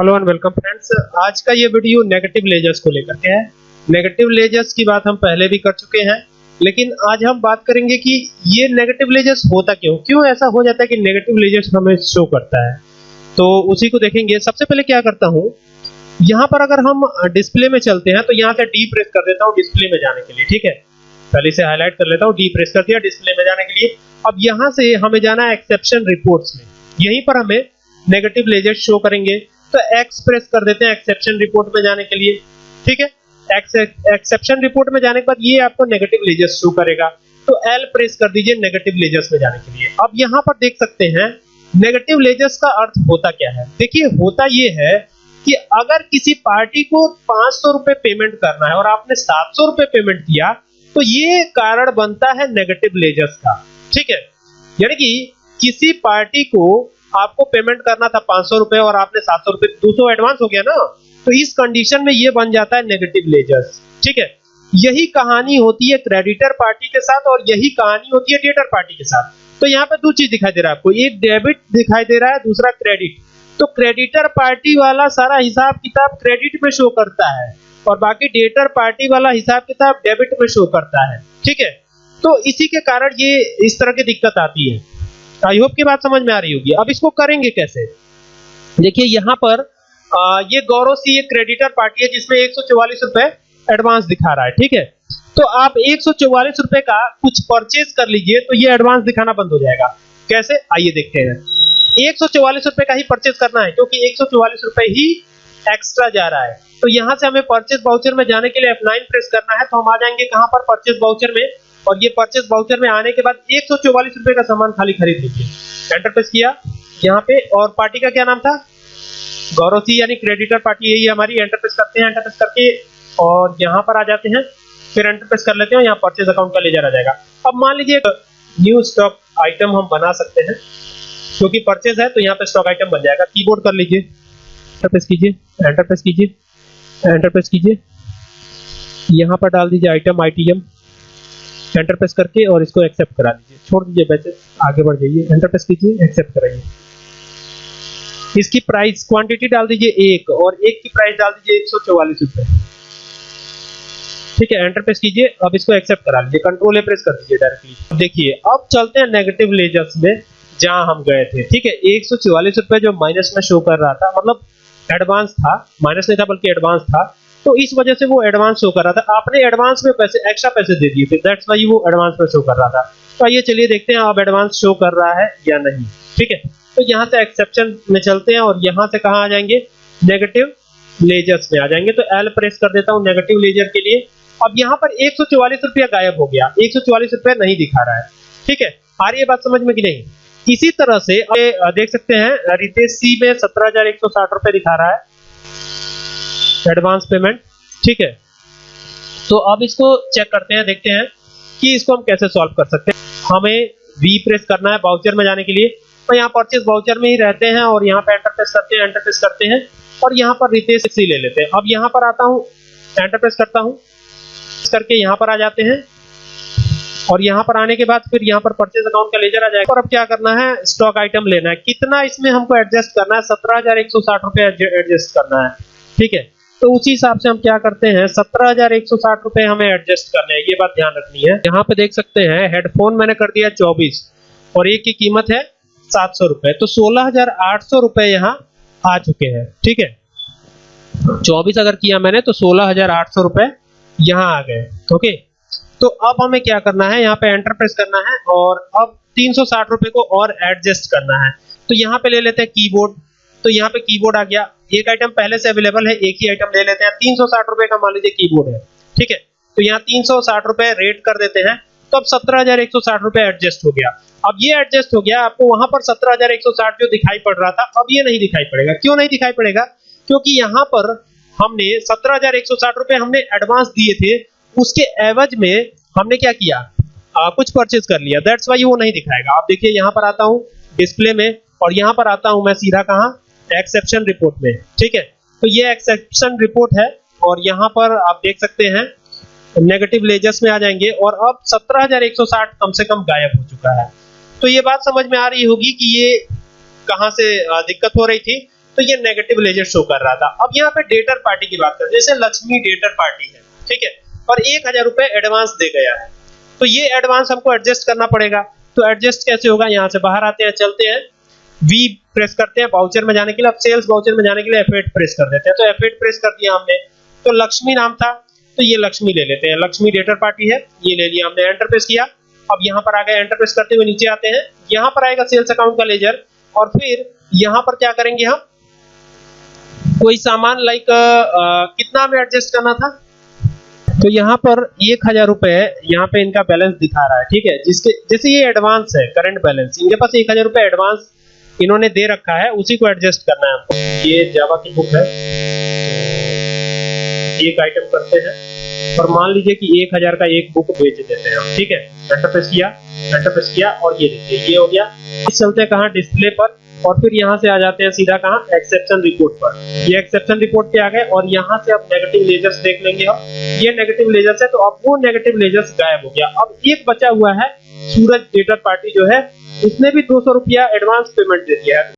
Hello and welcome friends. आज का ये वीडियो नेगेटिव लेजर्स को लेकर के है। नेगेटिव लेजर्स की बात हम पहले भी कर चुके हैं, लेकिन आज हम बात करेंगे कि ये नेगेटिव लेजर्स होता क्यों? क्यों ऐसा हो जाता है कि नेगेटिव लेजर्स हमें शो करता है? तो उसी को देखेंगे। सबसे पहले क्या करता हूँ, यहाँ पर अगर हम डिस्प्ले में चलते हैं तो यहाँ से डी प्रेस कर देता हूँ डिस्प्ले में जाने के लिए, ठीक है? पहले से हाईलाइट कर लेता हूँ डी प्रेस कर दिया डिस्प्ले में जाने के लिए। अब यहाँ से हमें जाना है एक्सेप्शन रिपोर्ट्स में। यहीं पर हमें नेगेटिव लेजर शो करेंगे। तो एक्स प्रेस कर देते हैं एक्सेप्शन रिपोर्ट में जाने के लिए। ठीक है? एक्सेप्शन रिपोर्ट में जाने के बाद ये आपको नेगेटिव लेजर्स शो करेगा। तो एल प्रेस कर दीजिए नेगेटिव लेजर्स में जाने के लिए। अब यहाँ पर देख सकते हैं नेगेटिव लेजर्स का अर्थ होता क्या है? देखिए, होता ये है कि अगर किसी पार्टी को पाँच सौ रुपए पेमेंट करना है और आपने सात सौ रुपए पेमेंट किया तो ये कारण बनता है नेगेटिव लेजर्स का। ठीक है? यानी कि किसी पार्टी को आपको पेमेंट करना था पाँच सौ और आपने सात सौ रुपए, दो सौ एडवांस हो गया ना तो इस कंडीशन में ये बन जाता है नेगेटिव लेजर्स ठीक है? यही कहानी होती है क्रेडिटर पार्टी के साथ और यही कहानी होती है डेटर पार्टी के साथ। तो यहाँ पे दो चीज़ दिखाई दे रहा है आपको, एक डेबिट दिखाई दे रहा है, दूसरा क्रेडिट तो क्रेडिटर पार्टी वाला सारा हिसाब किताब क्रेडिट में शो करता है और बाकी डेटर पार्टी वाला हिसाब किताब डेबिट में शो करता है, ठीक है? तो इसी के कारण ये इस तरह की दिक्कत आती है। आई होप की बात समझ में आ रही होगी। अब इसको करेंगे कैसे? देखिए यहाँ पर आ, ये गौरव सी एक क्रेडिटर पार्टी है जिसमें एक रुपए एडवांस दिखा रहा है ठीक है? तो आप एक रुपए का कुछ परचेज कर लीजिए तो ये एडवांस दिखाना बंद हो जाएगा। कैसे? आइए देखते हैं। एक रुपए का ही परचेज करना है क्योंकि एक रुपए ही एक्स्ट्रा जा रहा है। तो यहाँ से हमें परचेज बाउचर में जाने के लिए F9 प्रेस करना है तो हम आ जाएँगे कहाँ पर? परचेज बाउचर में। और ये परचेज बाउचर में आने के बाद एक सौ चौवालीस रुपए का सामान खाली खरीद लीजिए। एंटर प्रेस किया, यहाँ पे और पार्टी का क्या नाम था? गौरव सी यानी क्रेडिटर पार्टी यही हमारी एंटर प्रेस करते हैं एंटर प्रेस करके और यहाँ पर आ जाते हैं, फिर एंटर प्रेस कर लेते हैं यहाँ परचेज अकाउंट का लेजर आ जाएगा। अब मान लीजिए न्यू स्टॉक आइटम हम बना सकते हैं, क्योंकि परचेज है तो यहाँ पे स्टॉक आइटम बन जाएगा। कीबोर्ड कर लीजिए एंटर प्रेस कीजिए एंटर प्रेस कीजिए एंटर प्रेस कीजिए। यहाँ पर डाल दीजिए आइटम आईटीएम एंटर प्रेस करके और इसको एक्सेप्ट करा दीजिए। छोड़ दीजिए बैचेस आगे बढ़ जाइए। एंटर प्रेस कीजिए एक्सेप्ट कराइए। इसकी प्राइस क्वांटिटी डाल दीजिए एक और एक की प्राइस डाल दीजिए एक सौ चौवालीस रुपए। ठीक है एंटर प्रेस कीजिए, अब इसको एक्सेप्ट करा लीजिए। कंट्रोल ए प्रेस कर दीजिए डायरेक्टली देखिए, अब चलते हैं नेगेटिव लेजर्स में, जहाँ हम गए थे। ठीक है, एक सौ चौवालीस रुपए जो माइनस में शो कर रहा था मतलब एडवांस था। माइनस नहीं था, बल्कि एडवांस था। तो इस वजह से वो एडवांस शो कर रहा था। आपने एडवांस में पैसे एक्स्ट्रा पैसे दे दिए थे। दैट्स वाई वो एडवांस में शो कर रहा था। तो आइए चलिए देखते हैं अब एडवांस शो कर रहा है या नहीं। ठीक है? तो यहाँ से एक्सेप्शन में चलते हैं और यहाँ से कहा आ जाएँगे? नेगेटिव लेजर्स में आ जाएँगे। तो एल प्रेस कर देता हूँ नेगेटिव लेजर के लिए। अब यहाँ पर एक सौ रुपया गायब हो गया। एक सौ रुपया नहीं दिखा रहा है। ठीक है? आ रही है बात समझ में कि नहीं? इसी तरह से देख सकते हैं, रितेश सी में सत्रह रुपए दिखा रहा है। एडवांस पेमेंट, ठीक है? तो अब इसको चेक करते हैं, देखते हैं कि इसको हम कैसे सॉल्व कर सकते हैं। हमें वी प्रेस करना है बाउचर में जाने के लिए। तो यहाँ परचेज बाउचर में ही रहते हैं और यहाँ पे एंटर प्रेस करते हैं एंटर प्रेस करते हैं और यहाँ पर रितेश सी ले लेते हैं। अब यहाँ पर आता हूँ एंटर प्रेस करता हूँ। करके यहाँ पर आ जाते हैं और यहाँ पर आने के बाद फिर यहाँ पर परचेज अकाउंट का लेजर आ जाएगा। और अब क्या करना है? स्टॉक आइटम लेना है। कितना इसमें हमको एडजस्ट करना है? सत्रह हज़ार एक सौ साठ रुपए एडजस्ट करना है। ठीक है? तो उसी हिसाब से हम क्या करते हैं, सत्रह हज़ार एक सौ साठ रुपए हमें एडजस्ट करने हैं, ये बात ध्यान रखनी है। यहाँ पे देख सकते हैं हेडफोन मैंने कर दिया चौबीस, और एक की कीमत है सात सौ रुपए। तो सोलह हज़ार आठ सौ रुपए यहाँ आ चुके हैं, ठीक है? चौबीस अगर किया मैंने तो सोलह हज़ार आठ सौ रुपए यहाँ आ गए, ओके? तो अब हमें क्या करना है, यहाँ पे एंटर प्रेस करना है, और अब तीन सौ साठ रुपए को और एडजस्ट करना है। तो यहाँ पे ले लेते हैं कीबोर्ड तो यहाँ पे कीबोर्ड आ गया एक आइटम पहले से अवेलेबल है एक ही आइटम ले लेते हैं। तीन सौ साठ रुपए का मान लीजिए कीबोर्ड है ठीक है? तो यहाँ तीन सौ साठ रुपए रेट कर देते हैं। तो अब सत्रह हज़ार एक सौ साठ रुपए एडजस्ट हो गया। अब ये एडजस्ट हो गया आपको वहाँ पर सत्रह हज़ार एक सौ साठ जो दिखाई पड़ रहा था अब ये नहीं दिखाई पड़ेगा। क्यों नहीं दिखाई पड़ेगा? क्योंकि यहाँ पर हमने सत्रह हज़ार एक सौ साठ रुपए हमने एडवांस दिए थे उसके एवज में हमने क्या किया? आ, कुछ परचेज कर लिया। दैट्स वाई वो नहीं दिखाएगा। आप देखिए यहाँ पर आता हूँ डिस्प्ले में और यहाँ पर आता हूँ मैं सीधा कहा? एक्सेप्शन रिपोर्ट में। ठीक है? तो ये एक्सेप्शन रिपोर्ट है और यहाँ पर आप देख सकते हैं नेगेटिव लेजर्स में आ जाएँगे और अब 17,160 कम से कम गायब हो चुका है। तो ये बात समझ में आ रही होगी कि ये कहाँ से दिक्कत हो रही थी। तो ये नेगेटिव लेजर शो कर रहा था। अब यहाँ पे डेटर पार्टी की बात करें जैसे लक्ष्मी डेटर पार्टी है ठीक है? और एक हज़ार रुपए एडवांस दे गया है। तो ये एडवांस हमको एडजस्ट करना पड़ेगा। तो एडजस्ट कैसे होगा? यहाँ से बाहर आते हैं चलते हैं। वी प्रेस करते हैं वाउचर में जाने के लिए, अब सेल्स वाउचर में जाने के लिए F8 प्रेस कर देते हैं। तो F8 प्रेस कर दिया हमने। तो लक्ष्मी नाम था तो ये लक्ष्मी ले लेते हैं। लक्ष्मी डेटर पार्टी है, ये ले लिया हमने एंटर प्रेस किया। अब यहाँ पर आ गए एंटर प्रेस करते हुए नीचे आते हैं। यहाँ पर आएगा सेल्स अकाउंट का लेजर और फिर यहाँ पर क्या करेंगे हम? कोई सामान लाइक कितना हमें एडजस्ट करना था? तो यहाँ पर एक हज़ार रुपए यहाँ पे इनका बैलेंस दिखा रहा है, ठीक है? जिसके, जैसे ये एडवांस है करंट बैलेंस इनके पास एक हज़ार रुपए एडवांस इन्होंने दे रखा है, उसी को एडजस्ट करना है ये जावा की बुक है। एक आइटम करते हैं। और मान लीजिए कि एक हज़ार का एक बुक बेच देते हैं ठीक है? एंटर प्रेस किया एंटर प्रेस किया और ये देखिए, ये हो गया। इस चलते कहाँ डिस्प्ले पर और फिर यहाँ से आ जाते हैं सीधा कहाँ? एक्सेप्शन रिपोर्ट पर। ये एक्सेप्शन रिपोर्ट पे आ गए और यहाँ से आप नेगेटिव लेजर्स देख लेंगे हम। ये नेगेटिव लेजर्स है तो अब वो नेगेटिव लेजर्स गायब हो गया। अब एक बचा हुआ है, सूरज डेटर पार्टी जो है, उसने भी दो सौ रुपया एडवांस पेमेंट दे दिया है।